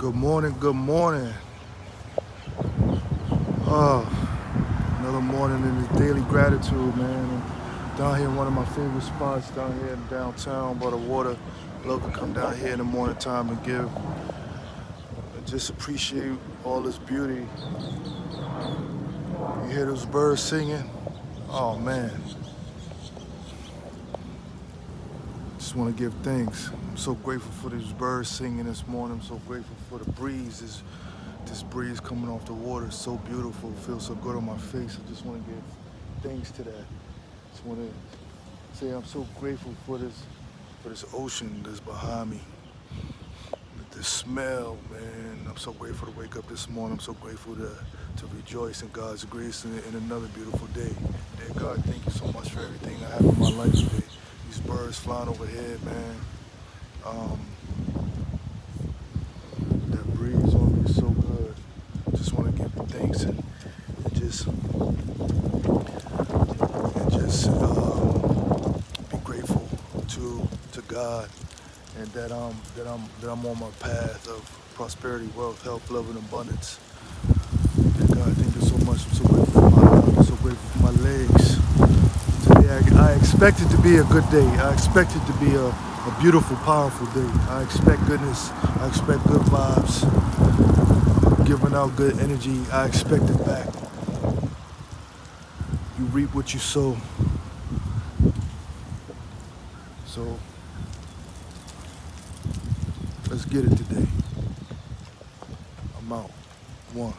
Good morning, good morning. Oh, another morning in this daily gratitude, man. I'm down here in one of my favorite spots down here in downtown by the water. Love to come down here in the morning time and give just appreciate all this beauty. You hear those birds singing? Oh man. Just want to give thanks. I'm so grateful for these birds singing this morning. I'm so grateful for the breeze. This, this breeze coming off the water is so beautiful. It feels so good on my face. I just want to give thanks to that. Just want to say I'm so grateful for this, for this ocean that's behind me. The smell, man. I'm so grateful to wake up this morning. I'm so grateful to, to rejoice in God's grace in, in another beautiful day. Dear God, thank you so much for everything I have in my life birds flying overhead, man. Um, that breeze on me so good. Just want to give thanks and, and just and just uh, be grateful to to God and that I'm that I'm that I'm on my path of prosperity, wealth, health, love, and abundance. God, thank you so much. I'm so grateful for my life. I'm so grateful for my legs. I, I expect it to be a good day. I expect it to be a, a beautiful, powerful day. I expect goodness. I expect good vibes. Giving out good energy. I expect it back. You reap what you sow. So let's get it today. I'm out. One.